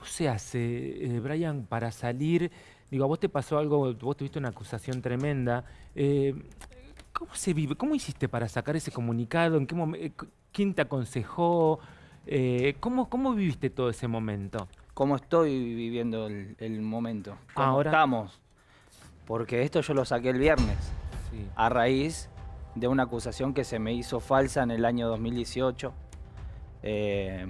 ¿Cómo se hace, eh, Brian, para salir? Digo, a vos te pasó algo, vos tuviste una acusación tremenda. Eh, ¿Cómo se vive? ¿Cómo hiciste para sacar ese comunicado? ¿En qué momen- eh, ¿Quién te aconsejó? Eh, ¿cómo, ¿Cómo viviste todo ese momento? cómo estoy viviendo el, el momento. ¿Cómo Ahora- estamos? Porque esto yo lo saqué el viernes, Sí. a raíz de una acusación que se me hizo falsa en el año 2018. Eh,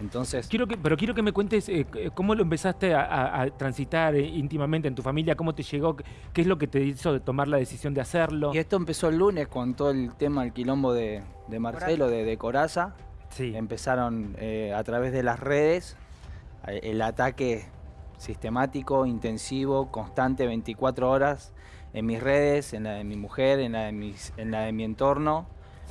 entonces, Quiero que, pero quiero que me cuentes eh, c- cómo lo empezaste a, a- a transitar eh, íntimamente en tu familia, cómo te llegó, qué es lo que te hizo tomar la decisión de hacerlo. y esto empezó el lunes con todo el tema, el quilombo de, de Marcelo, de, de Coraza. Sí. Empezaron eh, a través de las redes eh, el ataque sistemático, intensivo, constante, 24 horas en mis redes, en la de mi mujer, en la de, mis- en la de mi entorno,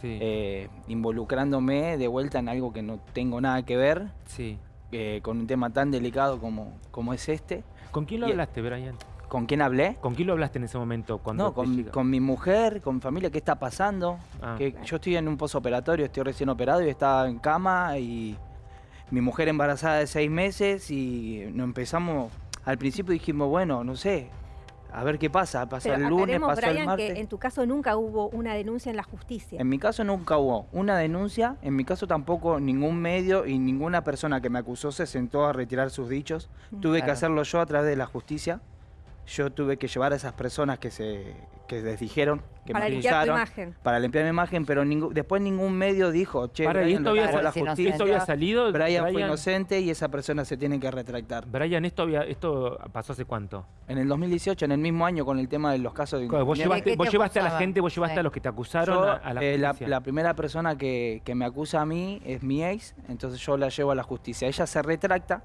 sí, eh, involucrándome de vuelta en algo que no tengo nada que ver, sí. eh, con un tema tan delicado como, como es este. ¿Con quién lo y- hablaste, Brian? ¿Con quién hablé? ¿Con quién lo hablaste en ese momento? Cuando No, con mi mujer, con mi familia, ¿qué está pasando? Ah. Que yo estoy en un posoperatorio, estoy recién operado y estaba en cama y mi mujer embarazada de seis meses y nos empezamos, al principio dijimos, bueno, no sé, a ver qué pasa, pasa Pero el lunes, pasó el Brian, martes. que en tu caso nunca hubo una denuncia en la justicia. En mi caso nunca hubo una denuncia, en mi caso tampoco ningún medio y ninguna persona que me acusó se sentó a retirar sus dichos. Tuve que hacerlo yo a través de la justicia. Yo tuve que llevar a esas personas que se que les dijeron que para me limpiar tu acusaron imagen. para limpiar mi imagen, pero ningú- después ningún medio dijo, che, Para, ¿y Brian esto había, llevó a la sal- justicia, esto había salido? Brian, fue inocente y esa persona se tiene que retractar. Brian, ¿esto, había, ¿esto pasó hace cuánto? En el 2018, en el mismo año, con el tema de los casos de... Vos ¿De llevaste, vos a la gente, vos llevaste Sí. a los que te acusaron Yo, a, a la eh, la primera persona que, que me acusa a mí es mi ex, entonces yo la llevo a la justicia. Ella se retracta.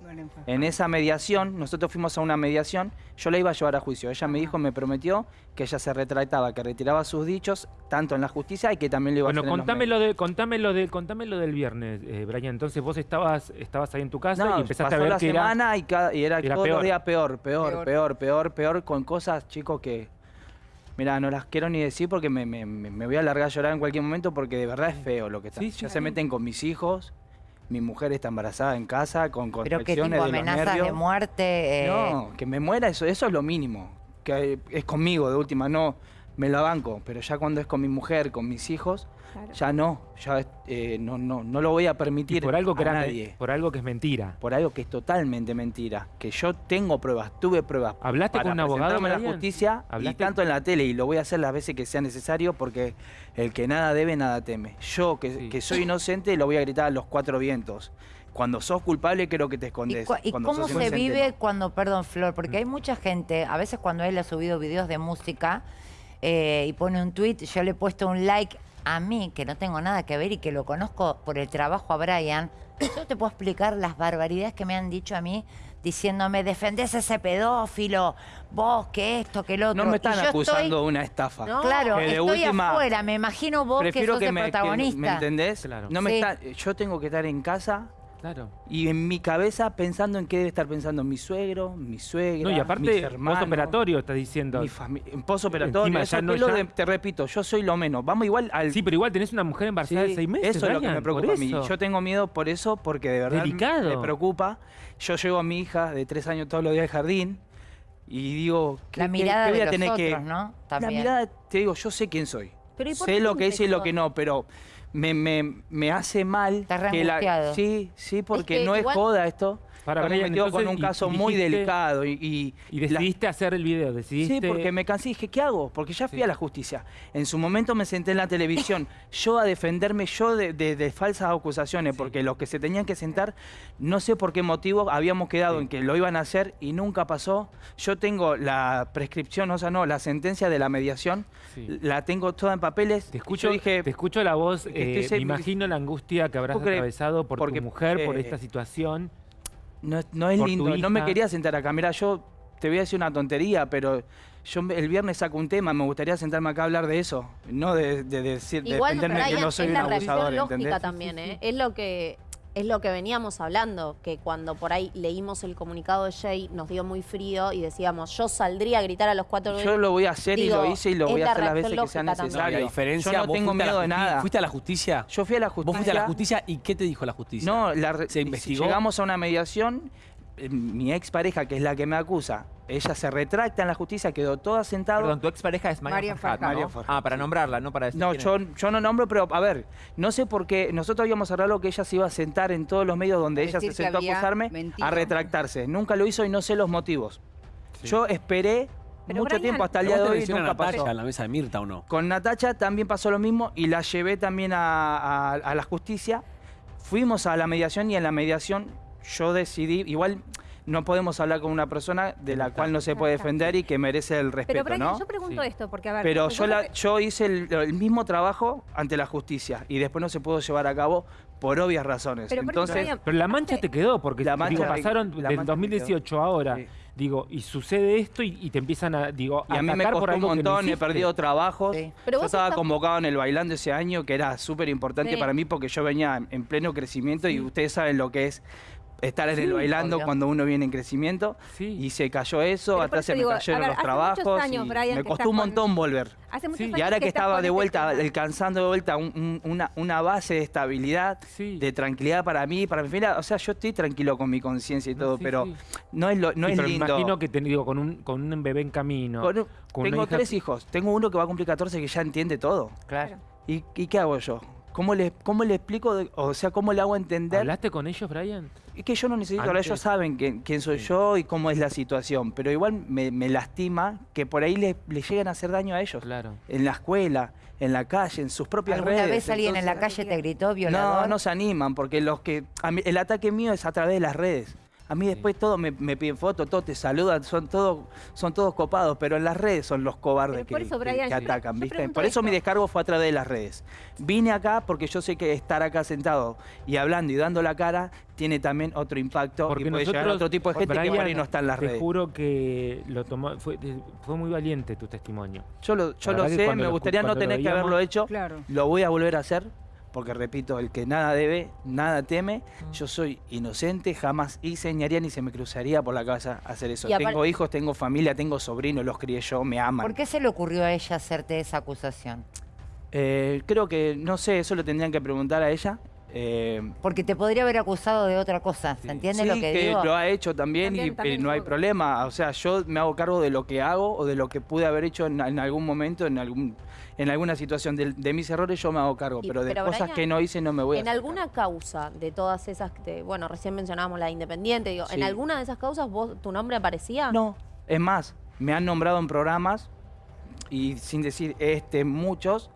En esa mediación, nosotros fuimos a una mediación, yo la iba a llevar a juicio. Ella me dijo, me prometió que ella se retractaba, que retiraba sus dichos, tanto en la justicia y que también lo iba Bueno, a hacer en los lo, de, contame, lo de, contame lo del viernes, eh, Brian. Entonces vos estabas, estabas ahí en tu casa No, y empezaste pasó a ver la que era... semana y, cada- y era, era todos peor. días peor, peor, Peor. peor, peor, peor, con cosas, chicos, que... Mira, no las quiero ni decir porque me, me- me- me voy a largar a llorar en cualquier momento porque de verdad es feo lo que está. Sí, ya sí. se meten con mis hijos, mi mujer está embarazada en casa, con Pero qué contracciones tipo de amenazas de muerte. eh, No, que me muera, eso, eso es lo mínimo. Que es conmigo, de última, no me la banco. Pero ya cuando es con mi mujer, con mis hijos, Claro. ya no. Ya eh, no, no, no lo voy a y permitir por algo que a era, nadie. por algo que es mentira. Por algo que es totalmente mentira. Que yo tengo pruebas, tuve pruebas. ¿Hablaste para con un abogado, a la justicia y ¿Hablaste? tanto en la tele y lo voy a hacer las veces que sea necesario porque el que nada debe, nada teme. Yo, que, Sí. que soy inocente, lo voy a gritar a los cuatro vientos. Cuando sos culpable, creo que te ¿Y, escondes. y cómo se inocente, vive no. cuando, perdón, Flor, porque hay mucha gente, a veces cuando él ha subido videos de música eh, y pone un tweet, yo le he puesto un like a mí, que no tengo nada que ver y que lo conozco por el trabajo a Brian, yo te puedo explicar las barbaridades que me han dicho a mí diciéndome, defendés a ese pedófilo, vos, que esto, que lo otro. No me están acusando estoy- de una estafa. No, Claro, Que de estoy última, afuera, me imagino vos que sos que el me, que- protagonista. ¿me entendés? Claro. No me Sí. está, yo tengo que estar en casa Claro. y en mi cabeza pensando en qué debe estar pensando mi suegro, mi suegra, No, y mis aparte, hermanos. postoperatorio estás diciendo. Mi familia, en posoperatorio, Encima eso no- ya- de- te repito, yo soy lo menos. Vamos igual al Sí, pero igual tenés una mujer embarazada de Sí, seis meses. Eso es lo que me preocupa a mí. Yo tengo miedo por eso, porque de verdad Delicado. me preocupa. Yo llevo a mi hija de tres años todos los días al jardín y digo, ¿qué, La mirada qué voy de a los tener que...? otros, ¿no? La mirada, te digo, yo sé quién soy. Pero ¿y por sé lo que es y lo que no, pero me, me, me hace mal Estás que la... Sí, sí, porque que no es joda esto. Para, Estamos Brian, metidos con entonces, un caso y muy dijiste- delicado y... y Y la- decidiste hacer el video, decidiste... Sí, porque me cansé y dije, ¿qué hago? Porque ya fui Sí. a la justicia. En su momento me senté en la televisión, yo a defenderme yo de, de- de falsas acusaciones, Sí. porque los que se tenían que sentar, no sé por qué motivo, habíamos quedado Sí. en que lo iban a hacer y nunca pasó. Yo tengo la prescripción, o sea, no, la sentencia de la mediación, la tengo toda en papeles. Te escucho, yo dije, te escucho la voz, eh, estoy se- me imagino la angustia que habrás atravesado por Porque, tu mujer, por eh, esta situación. No, es- no es por lindo, no me quería sentar acá. Mira, yo te voy a decir una tontería, pero yo el viernes saco un tema, me gustaría sentarme acá a hablar de eso, no de, de decir, de Igual, defenderme que Brian, no soy es un la abusador, lógica ¿entendés? también, ¿eh? Es lo que es lo que veníamos hablando, que cuando por ahí leímos el comunicado de Jay nos dio muy frío y decíamos, yo saldría a gritar a los cuatro Yo lo voy a hacer y lo hice y lo voy a hacer las veces que sea necesario. la diferencia, Yo no vos tengo fuiste a la miedo de nada. ¿Fuiste a la justicia? Yo fui a la justicia. ¿Vos fuiste a la justicia y qué te dijo la justicia? No, la ¿Se investigó? llegamos a una mediación. Eh, mi expareja, que es la que me acusa, ella se retracta en la justicia, quedó toda sentada. Perdón, tu expareja es María, María Farhat, Farhat. ¿no? María Farhat, Ah, para sí. nombrarla, no para decir No, yo, yo no nombro, pero a ver, no sé por qué nosotros habíamos hablado que ella se iba a sentar en todos los medios donde ella se sentó a acusarme mentido. a retractarse. Nunca lo hizo y no sé los motivos. Yo esperé Pero, mucho Brian, tiempo hasta el ¿Pero día de hoy nunca Natacha pasó. en la mesa de Mirta o no? Con Natacha también pasó lo mismo y la llevé también a, a- a la justicia. Fuimos a la mediación y en la mediación yo decidí, igual no podemos hablar con una persona de la cual no se puede defender y que merece el Pero respeto, Brian, ¿no? yo pregunto Sí. esto, porque a ver... Pero yo, la- yo hice el, el mismo trabajo ante la justicia y después no se pudo llevar a cabo por obvias razones. Pero Entonces, Brian, Pero la mancha te quedó, porque La digo, mancha- pasaron la del mancha me 2018 a ahora, Sí. digo, y sucede esto y, y te empiezan a, digo, y a mí me por costó un no montón, he perdido trabajos. Sí. Pero yo estaba estás- convocado en el Bailando ese año, que era súper importante Sí. para mí porque yo venía en- en pleno crecimiento y ustedes saben lo que es estar en el Bailando obvio. cuando uno viene en crecimiento. Sí. Y se cayó eso, Pero atrás se me digo, cayeron ver, los hace trabajos. muchos años, y Brian, me costó un con- montón volver. Hace muchos Sí. años Y ahora que, estaba de este vuelta, alcanzando de vuelta un- un- una, una base de estabilidad, Sí. de tranquilidad para mí, para mi familia, o sea, yo estoy tranquilo con mi conciencia y todo, sí, pero sí. no es, lo, no Sí, es pero lindo. imagino que te digo, con un, con un bebé en camino. Con un- con una tengo hija- tres hijos, tengo uno que va a cumplir 14 que ya entiende todo. Claro. ¿Y, y qué hago yo? ¿Cómo le, cómo le explico, de- o sea, cómo le hago entender? ¿Hablaste con ellos, Brian? Es que yo no necesito hablar, ellos saben quién, quién soy Sí. yo y cómo es la situación, pero igual me, me lastima que por ahí le, le lleguen a hacer daño a ellos. Claro. En la escuela, en la calle, en sus propias ¿Alguna redes. vez alguien en la calle te gritó violador? No, no se animan, porque los que. a mí- el ataque mío es a través de las redes. A mí después todos me, me piden fotos, todos te saludan, son todos, son todos copados, pero en las redes son los cobardes que, eso, Brian, atacan, yo ¿viste? Por eso mi descargo fue a través de las redes. Vine acá porque yo sé que estar acá sentado y hablando y dando la cara tiene también otro impacto Porque y puede llegar a otro tipo de gente que por Brian, ahí no está en las te redes. juro que lo tomó, fue, fue muy valiente tu testimonio. Yo lo, yo lo sé, me gustaría no tener que haberlo hecho. Claro. Lo voy a volver a hacer, porque repito, el que nada debe, nada teme. Yo soy inocente, jamás hice ni se me cruzaría por la cabeza hacer eso. Tengo hijos, tengo familia, tengo sobrinos, los crié yo, me aman. ¿Por qué se le ocurrió a ella hacerte esa acusación? Eh, creo que, no sé, eso lo tendrían que preguntar a ella. Eh, Porque te podría haber acusado de otra cosa, ¿se entiende sí, lo que, que digo? lo ha hecho también, También, y también eh, no hay problema. O sea, yo me hago cargo de lo que hago o de lo que pude haber hecho en, en algún momento, en algún en alguna situación. De, de mis errores yo me hago cargo, Y- pero de pero, cosas Brian, que no hice no me voy a En hacer alguna causa de todas esas, que, bueno, recién mencionábamos la de Independiente, digo, Sí. ¿en alguna de esas causas vos, tu nombre aparecía? No, es más, me han nombrado en programas y sin decir este muchos,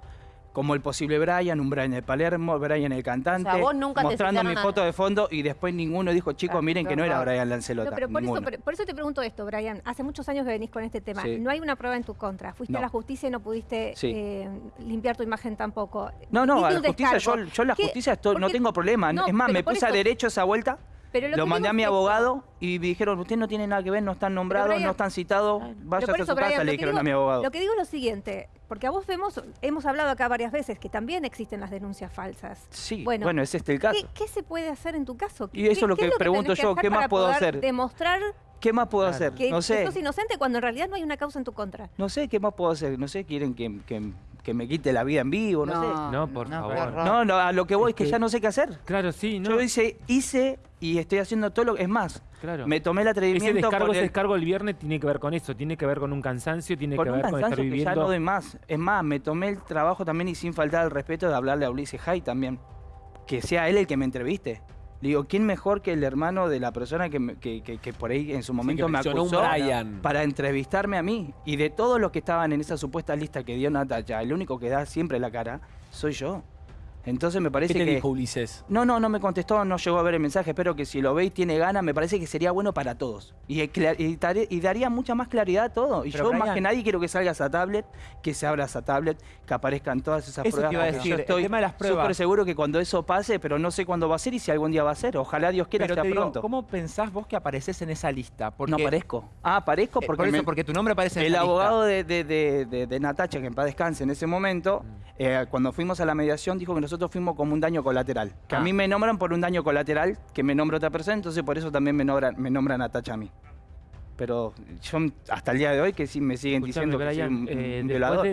como el posible Brian, un Brian de Palermo, Brian el cantante, O sea, vos nunca te mostrando mi a- foto de fondo y después ninguno dijo, chicos, Ah, miren que no era. Brian Lancelota. No, pero por eso, por, eso te pregunto esto, Brian. Hace muchos años que venís con este tema. Sí. No hay una prueba en tu contra. Fuiste No. a la justicia y no pudiste Sí. eh, limpiar tu imagen tampoco. No, no, a la justicia, yo, yo en la ¿Qué? justicia estoy, no tengo problema. No, es más, me puse a derecho esa vuelta, Pero lo, mandé a mi abogado y me dijeron, usted no tiene nada que ver, no están nombrados, Brian- no están citados, por a su Brian, casa, le dijeron digo- a mi abogado. Lo que digo es lo siguiente, porque a vos vemos, hemos hablado acá varias veces que también existen las denuncias falsas. Sí, Bueno, bueno, es este el caso. ¿Qué, qué se puede hacer en tu caso? Y eso ¿Qué- es lo que pregunto que yo, ¿qué más puedo hacer? Demostrar ¿Qué más puedo Claro. hacer? que, no sé. sos inocente cuando en realidad no hay una causa en tu contra. No sé qué más puedo hacer. No sé, quieren que, que- que me quite la vida en vivo, no, sé. No, por no, favor. No, no, a lo que voy es que Es que- ya no sé qué hacer. Claro, sí, no. Yo hice, hice y estoy haciendo todo lo que... Es más, claro. me tomé el ese atrevimiento descargo, por ese el- descargo el viernes tiene que ver con eso, tiene que ver con un cansancio, tiene con que ver con estar cansancio que ya viviendo. no doy más. Es más, me tomé el trabajo también y sin faltar el respeto de hablarle a Ulises Hay también. Que sea él el que me entreviste. Digo, ¿quién mejor que el hermano de la persona que, me- que- que- que por ahí en su momento me mencionó un acusó Brian. para entrevistarme a mí? Y de todos los que estaban en esa supuesta lista que dio Natacha, el único que da siempre la cara soy yo. Entonces me ¿Qué parece te que... dijo Ulises? No, no, no me contestó, no llegó a ver el mensaje. Espero que si lo veis tiene ganas, me parece que sería bueno para todos. Y, y daría mucha más claridad a todo. Y Pero, yo más que nadie quiero que salga esa tablet, que se abra esa tablet, que aparezcan todas esas Eso te pruebas. iba a decir, yo el estoy tema de las pruebas. súper seguro que cuando eso pase, pero no sé cuándo va a ser y si algún día va a ser. Ojalá Dios quiera Pero sea te digo, pronto. ¿cómo pensás vos que apareces en esa lista? Porque, no aparezco. Ah, aparezco eh, porque, por eso, me- porque tu nombre aparece en el esa lista. abogado de, de, de- de- de Natacha, que en paz descanse en ese momento, Mm. eh, cuando fuimos a la mediación, dijo que nosotros fuimos como un daño colateral. Que a Ah. mí me nombran por un daño colateral, que me nombra otra persona, entonces por eso también me nombran, me nombran Natacha a mí. Pero yo hasta el día de hoy que sí me siguen Escuchame, diciendo que soy un, eh, violador.